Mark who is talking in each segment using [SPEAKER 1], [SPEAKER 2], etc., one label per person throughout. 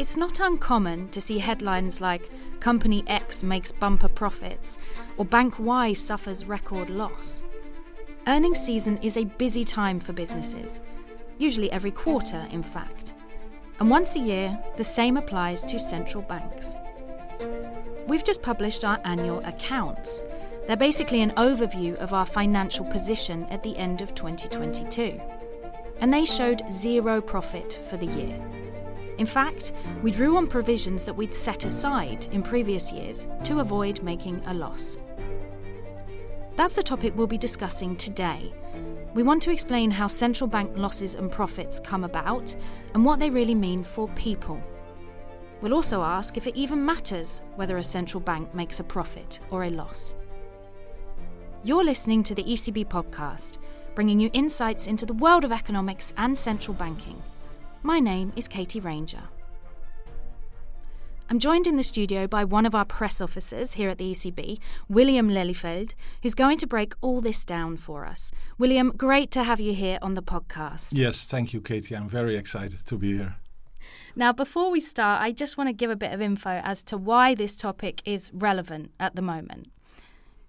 [SPEAKER 1] It's not uncommon to see headlines like Company X makes bumper profits or Bank Y suffers record loss. Earnings season is a busy time for businesses, usually every quarter, in fact. And once a year, the same applies to central banks. We've just published our annual accounts. They're basically an overview of our financial position at the end of 2022. And they showed zero profit for the year. In fact, we drew on provisions that we'd set aside in previous years to avoid making a loss. That's the topic we'll be discussing today. We want to explain how central bank losses and profits come about and what they really mean for people. We'll also ask if it even matters whether a central bank makes a profit or a loss. You're listening to the ECB podcast, bringing you insights into the world of economics and central banking. My name is Katie Ranger. I'm joined in the studio by one of our press officers here at the ECB, William Lelyveld, who's going to break all this down for us. William, great to have you here on the podcast.
[SPEAKER 2] Yes, thank you, Katie. I'm very excited to be here.
[SPEAKER 1] Now, before we start, I just want to give a bit of info as to why this topic is relevant at the moment.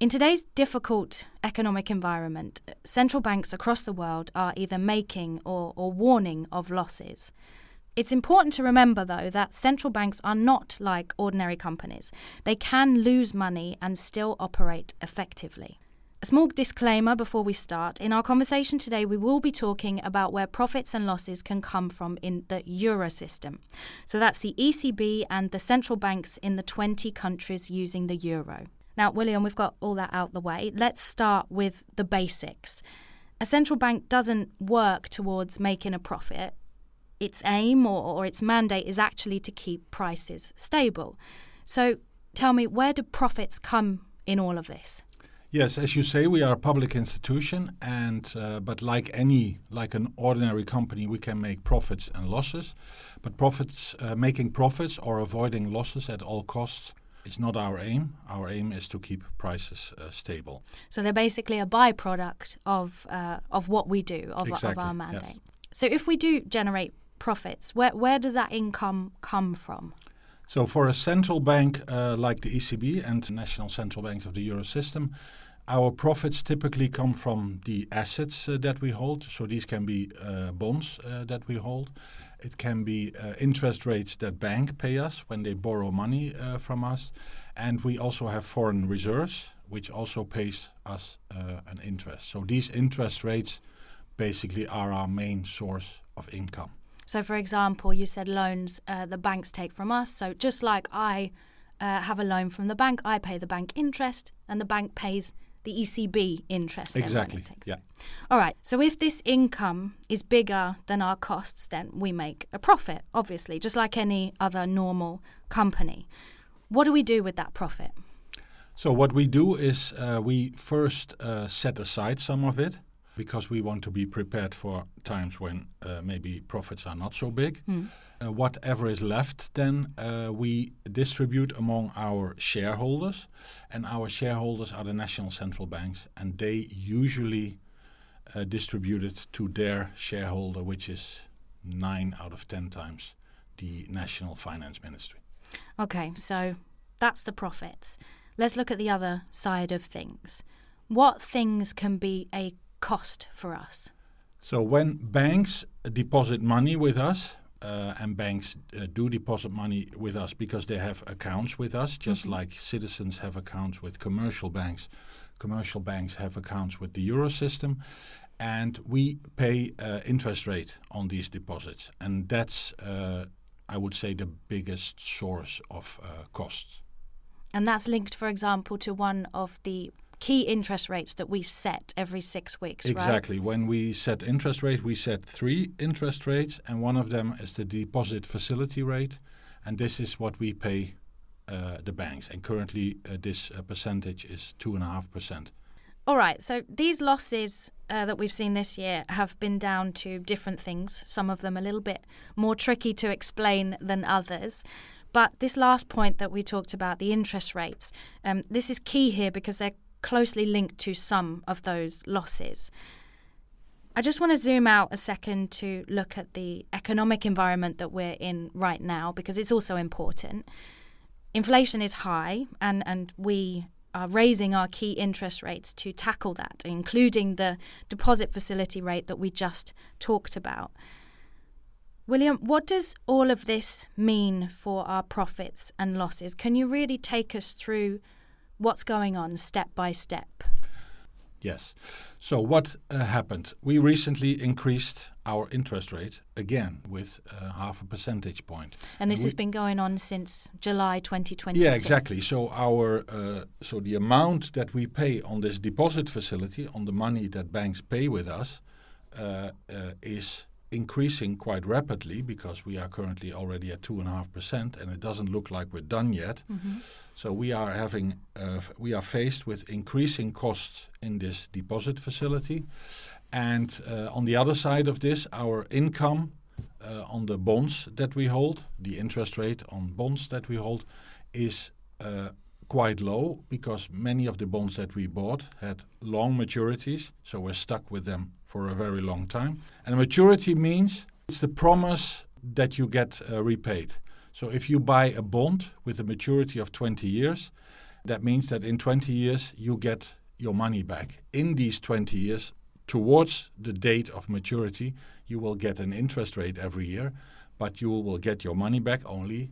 [SPEAKER 1] In today's difficult economic environment, central banks across the world are either making or, or, warning of losses. It's important to remember, though, that central banks are not like ordinary companies. They can lose money and still operate effectively. A small disclaimer before we start. In our conversation today, we will be talking about where profits and losses can come from in the euro system. So that's the ECB and the central banks in the 20 countries using the euro. Now, William, we've got all that out the way. Let's start with the basics. A central bank doesn't work towards making a profit. Its aim or, or its mandate is actually to keep prices stable. So tell me, where do profits come in all of this?
[SPEAKER 2] Yes, as you say, we are a public institution, and uh, but like any like an ordinary company, we can make profits and losses. But profits, uh, making profits or avoiding losses at all costs, it's not our aim. Our aim is to keep prices uh, stable.
[SPEAKER 1] So they're basically a byproduct of uh, of what we do of,
[SPEAKER 2] exactly,
[SPEAKER 1] of our mandate.
[SPEAKER 2] Yes.
[SPEAKER 1] So if we do generate profits, where where does that income come from?
[SPEAKER 2] So for a central bank uh, like the ECB and national central banks of the euro system, our profits typically come from the assets uh, that we hold. So these can be uh, bonds uh, that we hold. It can be uh, interest rates that bank pay us when they borrow money uh, from us. And we also have foreign reserves, which also pays us uh, an interest. So these interest rates basically are our main source of income.
[SPEAKER 1] So, for example, you said loans the banks take from us. So just like I have a loan from the bank, I pay the bank interest, and the bank pays the ECB interest.
[SPEAKER 2] Exactly.
[SPEAKER 1] Yeah. All right. So if this income is bigger than our costs, then we make a profit, obviously, just like any other normal company. What do we do with that profit?
[SPEAKER 2] So what we do is uh, we first uh, set aside some of it because we want to be prepared for times when uh, maybe profits are not so big. Mm. Uh, whatever is left, then uh, we distribute among our shareholders, and our shareholders are the national central banks, and they usually uh, distribute it to their shareholder, which is nine out of ten times the national finance ministry.
[SPEAKER 1] Okay, so that's the profits. Let's look at the other side of things. What things can be a cost for us?
[SPEAKER 2] So when banks deposit money with us, uh, and banks uh, do deposit money with us because they have accounts with us, just mm-hmm. like citizens have accounts with commercial banks. Commercial banks have accounts with the euro system, and we pay uh, interest rate on these deposits, and that's uh, I would say the biggest source of uh, costs.
[SPEAKER 1] And that's linked, for example, to one of the key interest rates that we set every six weeks,
[SPEAKER 2] exactly.
[SPEAKER 1] Right?
[SPEAKER 2] When we set interest rates, we set three interest rates, and one of them is the deposit facility rate, and this is what we pay uh, the banks. And currently, uh, this uh, percentage is two and a half percent.
[SPEAKER 1] All right. So these losses uh, that we've seen this year have been down to different things. Some of them a little bit more tricky to explain than others. But this last point that we talked about, the interest rates, um, this is key here because they're closely linked to some of those losses. I just want to zoom out a second to look at the economic environment that we're in right now because it's also important. Inflation is high, and, and we are raising our key interest rates to tackle that, including the deposit facility rate that we just talked about. William, what does all of this mean for our profits and losses? Can you really take us through what's going on step by step?
[SPEAKER 2] Yes. So what uh, happened? We recently increased our interest rate again with uh, half a percentage point.
[SPEAKER 1] And this and has been going on since July 2020.
[SPEAKER 2] Yeah, exactly. So our uh, so the amount that we pay on this deposit facility, on the money that banks pay with us, uh, uh, is increasing quite rapidly because we are currently already at two and a half percent, and it doesn't look like we're done yet. Mm-hmm. So we are having uh, we are faced with increasing costs in this deposit facility, and uh, on the other side of this, our income uh, on the bonds that we hold, the interest rate on bonds that we hold, is uh, quite low because many of the bonds that we bought had long maturities, so we're stuck with them for a very long time. And maturity means it's the promise that you get uh, repaid. So if you buy a bond with a maturity of 20 years, that means that in 20 years you get your money back. In these 20 years, towards the date of maturity, you will get an interest rate every year, but you will get your money back only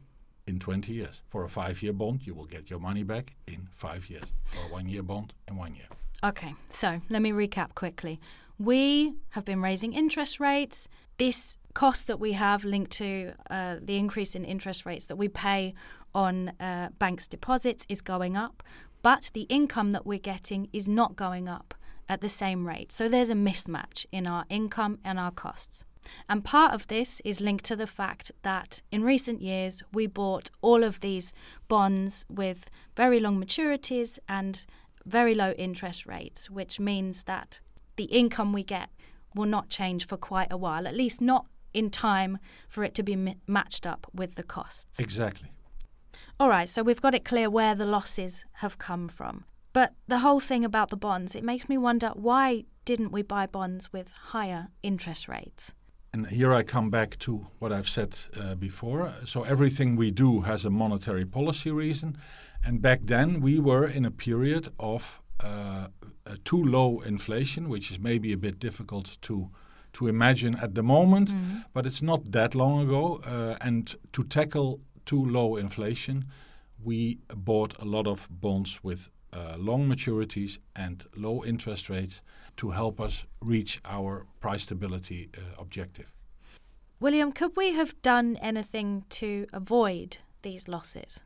[SPEAKER 2] in 20 years. For a five year bond, you will get your money back in five years. For a one year bond, in one year.
[SPEAKER 1] Okay, so let me recap quickly. We have been raising interest rates. This cost that we have linked to uh, the increase in interest rates that we pay on uh, banks' deposits is going up, but the income that we're getting is not going up at the same rate. So there's a mismatch in our income and our costs. And part of this is linked to the fact that in recent years we bought all of these bonds with very long maturities and very low interest rates, which means that the income we get will not change for quite a while, at least not in time for it to be mi- matched up with the costs.
[SPEAKER 2] Exactly.
[SPEAKER 1] All right, so we've got it clear where the losses have come from. But the whole thing about the bonds, it makes me wonder why didn't we buy bonds with higher interest rates?
[SPEAKER 2] And here I come back to what I've said uh, before. So everything we do has a monetary policy reason. And back then we were in a period of uh, too low inflation, which is maybe a bit difficult to to imagine at the moment, mm. but it's not that long ago. Uh, and to tackle too low inflation, we bought a lot of bonds with uh, long maturities and low interest rates to help us reach our price stability uh, objective.
[SPEAKER 1] William, could we have done anything to avoid these losses?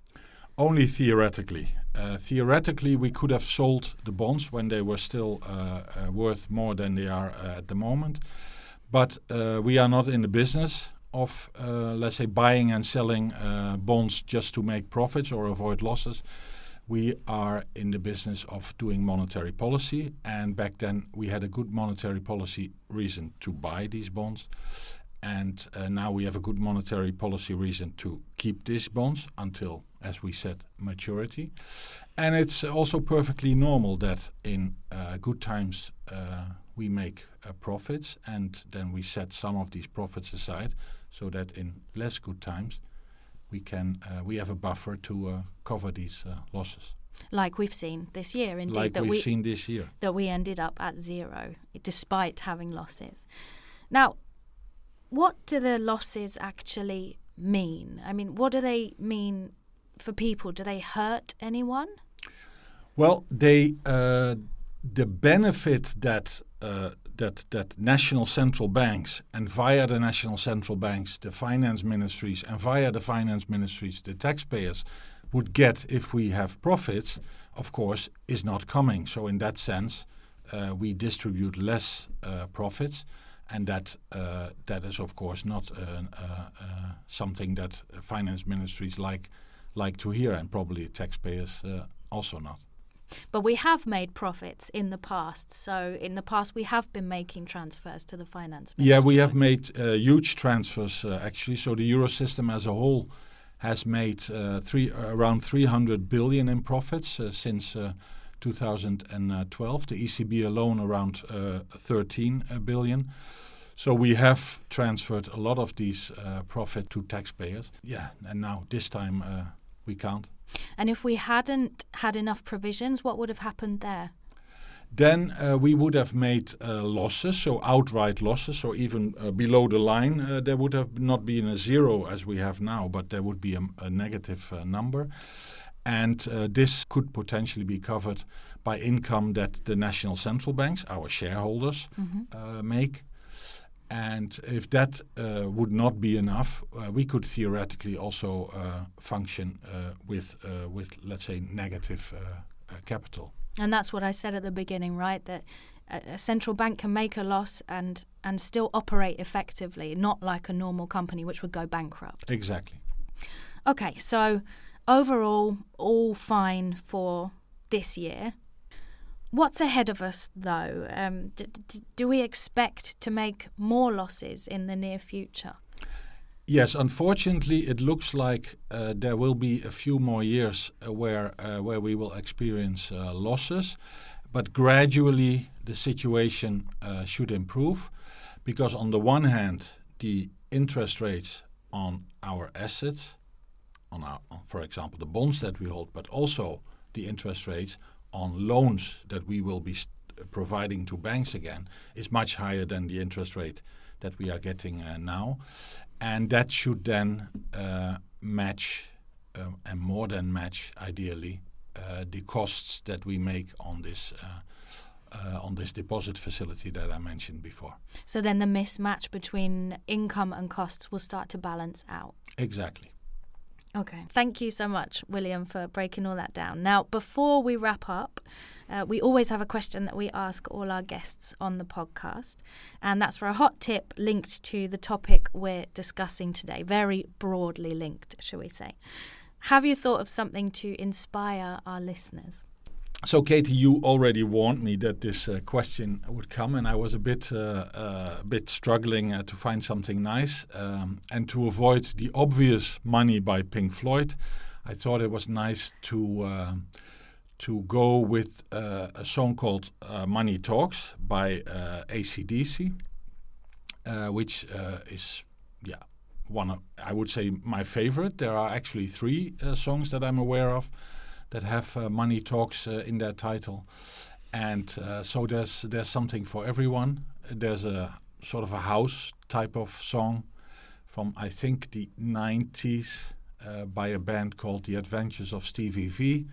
[SPEAKER 2] Only theoretically. Uh, theoretically, we could have sold the bonds when they were still uh, uh, worth more than they are uh, at the moment. But we are not in the business of, let's say, buying and selling bonds just to make profits or avoid losses we are in the business of doing monetary policy, and back then we had a good monetary policy reason to buy these bonds. And uh, now we have a good monetary policy reason to keep these bonds until, as we said, maturity. And it's also perfectly normal that in uh, good times uh, we make uh, profits and then we set some of these profits aside so that in less good times we can uh, we have a buffer to uh, cover these uh, losses.
[SPEAKER 1] Like we've seen this year, indeed.
[SPEAKER 2] Like
[SPEAKER 1] that
[SPEAKER 2] we've
[SPEAKER 1] we,
[SPEAKER 2] seen this year.
[SPEAKER 1] That we ended up at zero despite having losses. Now, what do the losses actually mean? I mean, what do they mean for people? Do they hurt anyone?
[SPEAKER 2] Well, they uh, the benefit that uh, that that national central banks and via the national central banks, the finance ministries, and via the finance ministries, the taxpayers would get if we have profits, of course, is not coming. So in that sense, uh, we distribute less uh, profits, and that uh, that is of course not uh, uh, uh, something that finance ministries like like to hear, and probably taxpayers also not.
[SPEAKER 1] But we have made profits in the past. So in the past, we have been making transfers to the finance.
[SPEAKER 2] Ministry. Yeah, we have made uh, huge transfers uh, actually. So the euro system as a whole has made uh, three around 300 billion in profits uh, since uh, 2012. The ECB alone around uh, 13 uh. So we have transferred a lot of these uh, profit to taxpayers. Yeah, and now this time uh, we can't.
[SPEAKER 1] And if we hadn't had enough provisions, what would have happened there?
[SPEAKER 2] Then uh, we would have made uh, losses, so outright losses, or even uh, below the line, uh, there would have not been a zero as we have now, but there would be a, a negative uh, number. And uh, this could potentially be covered by income that the national central banks, our shareholders, mm-hmm. make. And if that uh, would not be enough, uh, we could theoretically also uh, function with, with, let's say, negative capital.
[SPEAKER 1] And that's what I said at the beginning, right? That a central bank can make a loss and and still operate effectively, not like a normal company which would go bankrupt.
[SPEAKER 2] Exactly.
[SPEAKER 1] Okay, so overall, all fine for this year. What's ahead of us, though? Um, d- d- do we expect to make more losses in the near future?
[SPEAKER 2] Yes, unfortunately, it looks like uh, there will be a few more years uh, where uh, where we will experience uh, losses, but gradually the situation uh, should improve, because on the one hand, the interest rates on our assets, on our, on, for example, the bonds that we hold, but also the interest rates on loans that we will be providing to banks again, is much higher than the interest rate that we are getting uh, now and that should then uh, match um, and more than match, ideally, uh, the costs that we make on this. Uh, uh, on this deposit facility that I mentioned before.
[SPEAKER 1] So then the mismatch between income and costs will start to balance out.
[SPEAKER 2] Exactly.
[SPEAKER 1] Okay. Thank you so much, William, for breaking all that down. Now, before we wrap up, uh, we always have a question that we ask all our guests on the podcast, and that's for a hot tip linked to the topic we're discussing today, very broadly linked, shall we say. Have you thought of something to inspire our listeners?
[SPEAKER 2] So, Katie, you already warned me that this uh, question would come, and I was a bit, uh, uh, a bit struggling uh, to find something nice. Um, and to avoid the obvious money by Pink Floyd, I thought it was nice to uh, to go with uh, a song called "Money Talks" by ACDC, which is, yeah, one of I would say my favorite. There are actually three songs that I'm aware of that have uh, money talks uh, in their title, and uh, so there's there's something for everyone. There's a sort of a house type of song from I think the 90s by a band called The Adventures of Stevie V.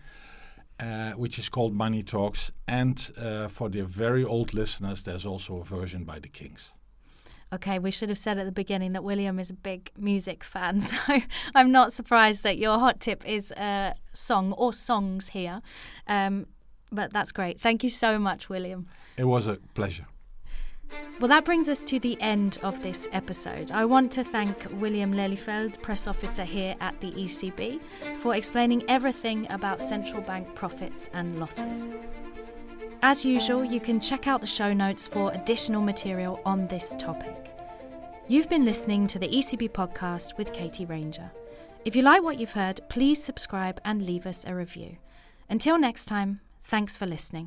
[SPEAKER 2] Uh, which is called Money Talks. And uh, for the very old listeners, there's also a version by the Kinks.
[SPEAKER 1] Okay, we should have said at the beginning that William is a big music fan, so I'm not surprised that your hot tip is a song or songs here. Um, but that's great. Thank you so much, William.
[SPEAKER 2] It was a pleasure.
[SPEAKER 1] Well, that brings us to the end of this episode. I want to thank William Lelyveld, press officer here at the ECB, for explaining everything about central bank profits and losses. As usual, you can check out the show notes for additional material on this topic. You've been listening to the ECB podcast with Katie Ranger. If you like what you've heard, please subscribe and leave us a review. Until next time, thanks for listening.